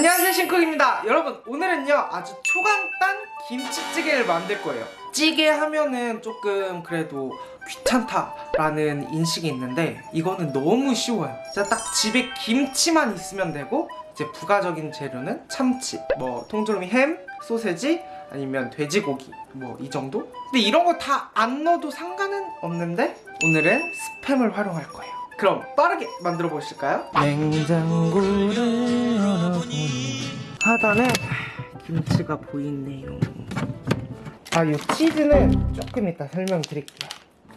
안녕하세요 신쿡입니다 여러분 오늘은요 아주 초간단 김치찌개를 만들 거예요 찌개 하면은 조금 그래도 귀찮다라는 인식이 있는데 이거는 너무 쉬워요 진짜 딱 집에 김치만 있으면 되고 이제 부가적인 재료는 참치 뭐 통조림이 햄, 소세지 아니면 돼지고기 뭐 이 정도? 근데 이런 거 다 안 넣어도 상관은 없는데 오늘은 스팸을 활용할 거예요 그럼 빠르게 만들어 보실까요? 냉장고를 하단에 김치가 보이네요. 아, 이 치즈는 조금 이따 설명드릴게요.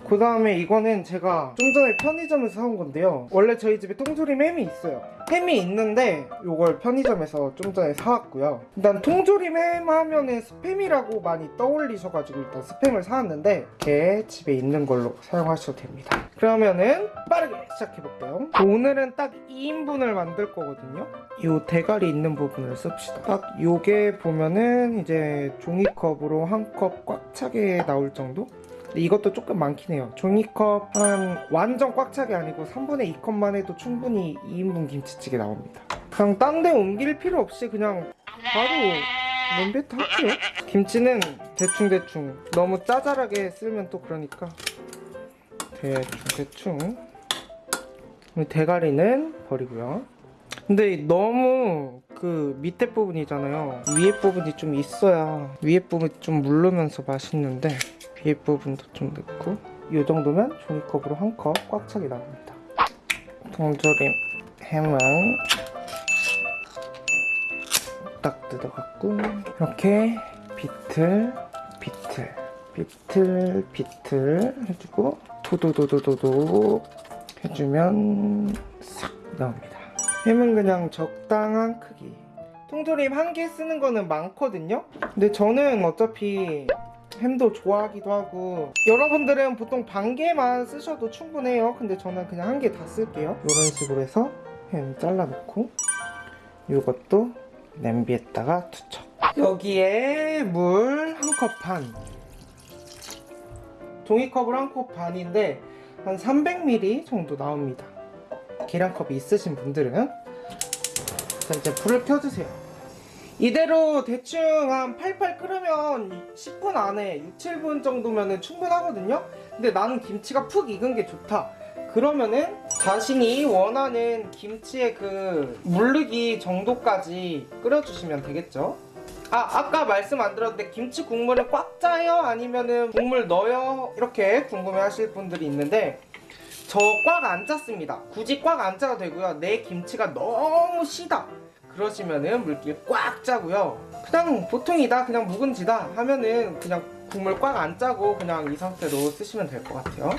그 다음에 이거는 제가 좀 전에 편의점에서 사온 건데요. 원래 저희 집에 통조림 햄이 있어요 햄이 있는데 이걸 편의점에서 좀 전에 사왔고요. 일단 통조림 햄 하면은 스팸이라고 많이 떠올리셔가지고 일단 스팸을 사왔는데 이렇게 집에 있는 걸로 사용하셔도 됩니다. 그러면은 빠르게 시작해볼게요. 오늘은 딱 2인분을 만들 거거든요. 이 대가리 있는 부분을 씁시다. 딱 요게 보면은 이제 종이컵으로 한 컵 꽉 차게 나올 정도? 근데 이것도 조금 많긴 해요. 종이컵 한 완전 꽉 차게 아니고 3분의 2컵만 해도 충분히 2인분 김치찌개 나옵니다. 그냥 딴 데 옮길 필요 없이 그냥 바로 냄비에 할게요. 김치는 대충대충 너무 짜잘하게 쓸면 또 그러니까 대충대충 대가리는 버리고요. 근데 너무 그 밑에 부분이잖아요. 위에 부분이 좀 있어야 위에 부분이 좀 물르면서 맛있는데 위에 부분도 좀 넣고 이 정도면 종이컵으로 한 컵 꽉 차게 나옵니다. 통조림 햄은 딱 뜯어갖고 이렇게 비틀 비틀 비틀 비틀 해주고 도도도도도도 해주면 싹 나옵니다. 햄은 그냥 적당한 크기 통조림 한 개 쓰는 거는 많거든요 근데 저는 어차피 햄도 좋아하기도 하고 여러분들은 보통 반 개만 쓰셔도 충분해요. 근데 저는 그냥 한 개 다 쓸게요. 이런 식으로 해서 햄 잘라놓고 이것도 냄비에다가 투척. 여기에 물 한 컵 반. 종이컵을 한 컵 반인데 한 300ml 정도 나옵니다. 계량컵이 있으신 분들은 자 이제 불을 켜주세요 이대로 대충 한 팔팔 끓으면 10분 안에 6, 7분 정도면 충분하거든요 근데 나는 김치가 푹 익은 게 좋다 그러면은 자신이 원하는 김치의 그 물르기 정도까지 끓여주시면 되겠죠 아 아까 말씀 안 들었는데 김치 국물을 꽉 짜요? 아니면은 국물 넣어요? 이렇게 궁금해 하실 분들이 있는데 저 꽉 안 짰습니다. 굳이 꽉 안 짜도 되고요. 내 김치가 너무 시다. 그러시면은 물기를 꽉 짜고요. 그냥 보통이다, 그냥 묵은지다 하면은 그냥 국물 꽉 안 짜고 그냥 이 상태로 쓰시면 될 것 같아요.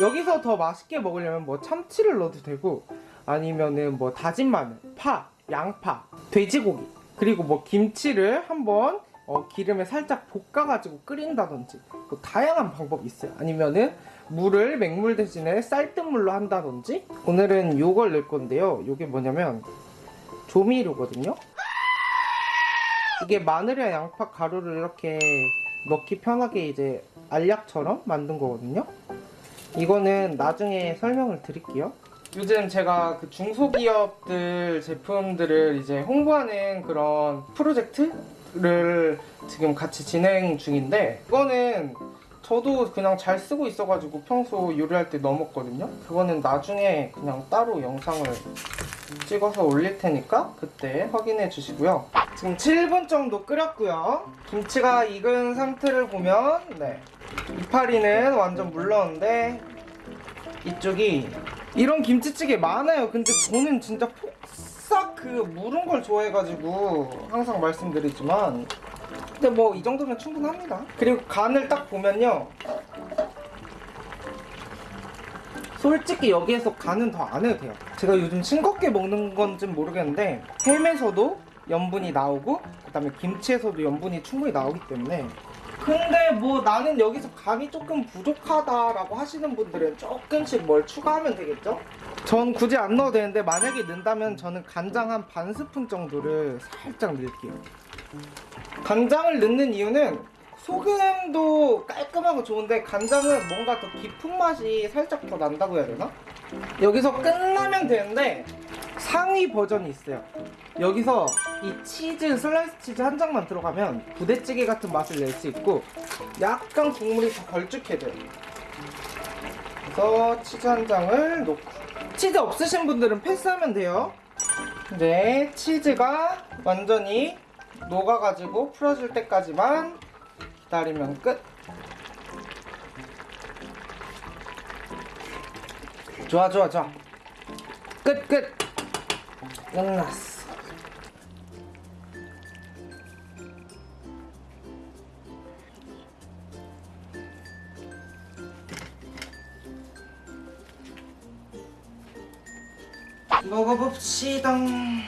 여기서 더 맛있게 먹으려면 뭐 참치를 넣어도 되고 아니면은 뭐 다진 마늘, 파, 양파, 돼지고기 그리고 뭐 김치를 한번 어, 기름에 살짝 볶아가지고 끓인다든지 뭐 다양한 방법이 있어요. 아니면은 물을 맹물 대신에 쌀뜨물로 한다든지 오늘은 요걸 넣을 건데요. 요게 뭐냐면 조미료거든요. 이게 마늘이랑 양파 가루를 이렇게 넣기 편하게 이제 알약처럼 만든 거거든요. 이거는 나중에 설명을 드릴게요. 요즘 제가 그 중소기업들 제품들을 이제 홍보하는 그런 프로젝트를 지금 같이 진행 중인데 이거는 저도 그냥 잘 쓰고 있어가지고 평소 요리할 때 넣어먹거든요 그거는 나중에 그냥 따로 영상을 찍어서 올릴 테니까 그때 확인해 주시고요. 지금 7분 정도 끓였고요. 김치가 익은 상태를 보면 네. 이파리는 완전 물렀는데 이쪽이 이런 김치찌개 많아요. 근데 저는 진짜 폭삭 그 무른 걸 좋아해가지고 항상 말씀드리지만. 근데 뭐 이 정도면 충분합니다. 그리고 간을 딱 보면요 솔직히 여기에서 간은 더 안 해도 돼요 제가 요즘 싱겁게 먹는 건지 모르겠는데 햄에서도 염분이 나오고 그 다음에 김치에서도 염분이 충분히 나오기 때문에 근데 뭐 나는 여기서 간이 조금 부족하다라고 하시는 분들은 조금씩 뭘 추가하면 되겠죠? 전 굳이 안 넣어도 되는데 만약에 넣는다면 저는 간장 한 반 스푼 정도를 살짝 넣을게요 간장을 넣는 이유는 소금도 깔끔하고 좋은데 간장은 뭔가 더 깊은 맛이 살짝 더 난다고 해야 되나? 여기서 끝나면 되는데 상위 버전이 있어요. 여기서 이 치즈 슬라이스 치즈 한 장만 들어가면 부대찌개 같은 맛을 낼 수 있고 약간 국물이 더 걸쭉해 져요. 그래서 치즈 한 장을 놓고. 치즈 없으신 분들은 패스하면 돼요. 이제 치즈가 완전히 녹아가지고 풀어질 때까지만 기다리면 끝. 좋아 좋아 좋아. 끝 끝. 끝났어. 먹어봅시다. 음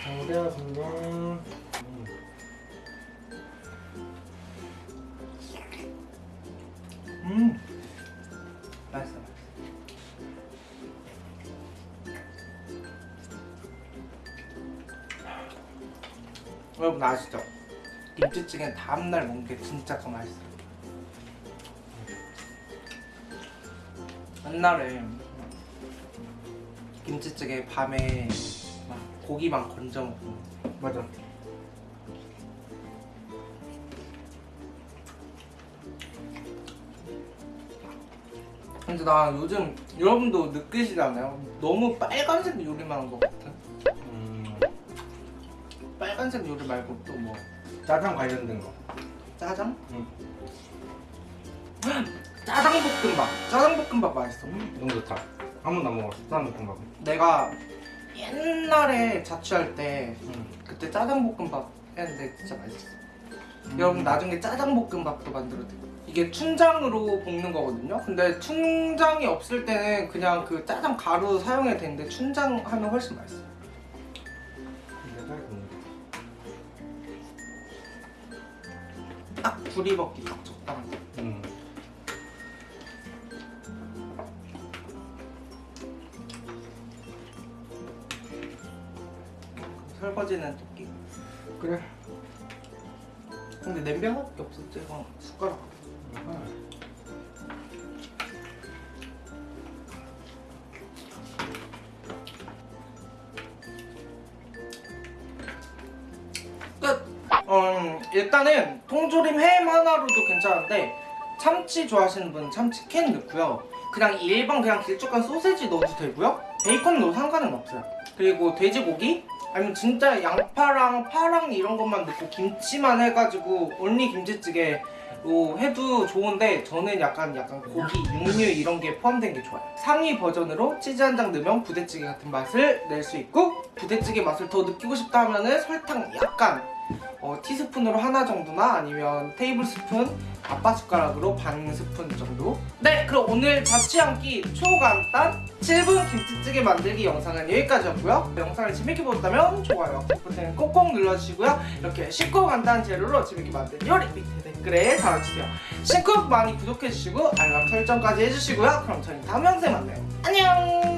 여러분 아시죠? 김치찌개는 다음날 먹는 게 진짜 더 맛있어요. 옛날에 김치찌개 밤에 막 고기만 건져 먹고. 맞아. 근데 나 요즘 여러분도 느끼시잖아요. 너무 빨간색 요리만 한 것 같아. 음, 빨간색 요리 말고 또 뭐 짜장 관련된 거. 짜장? 응. 짜장 볶음밥 짜장 볶음밥 맛있어 너무 좋다. 한 번도 안 먹었어. 짜장 볶음밥. 내가 옛날에 자취할 때 응. 그때 짜장 볶음밥 했는데 진짜 맛있어 여러분 나중에 짜장 볶음밥도 만들어도 돼요 이게 춘장으로 볶는 거거든요 근데 춘장이 없을 때는 그냥 그 짜장 가루 사용해도 되는데 춘장 하면 훨씬 맛있어 내 딱 불이 먹기 딱 적당한 거 음. 설거지는 토끼 그래. 근데 냄비밖에 없었지 이거 숟가락 끝! 음, 일단은 통조림 햄 하나로도 괜찮은데 참치 좋아하시는 분은 참치 캔 넣고요. 그냥 일반 그냥 길쭉한 소세지 넣어도 되고요. 베이컨 넣어도 상관은 없어요. 그리고 돼지고기? 아니면 진짜 양파랑 파랑 이런 것만 넣고 김치만 해가지고 only 김치찌개 로 해도 좋은데 저는 약간 약간 고기, 육류 이런 게 포함된 게 좋아요. 상위 버전으로 치즈 한 장 넣으면 부대찌개 같은 맛을 낼 수 있고 부대찌개 맛을 더 느끼고 싶다 하면은 설탕 약간 어, 티스푼으로 하나 정도나 아니면 테이블 스푼 아빠 숟가락으로 반 스푼 정도? 네 그럼 오늘 자취 한끼 초간단 7분 김치찌개 만들기 영상은 여기까지였고요. 영상을 재밌게 보셨다면 좋아요 버튼 꼭꼭 눌러주시고요. 이렇게 쉽고 간단한 재료로 재밌게 만든 요리 밑에 댓글에 달아주세요. 신쿡 많이 구독해주시고 알람 설정까지 해주시고요. 그럼 저희 다음 영상에 만나요. 안녕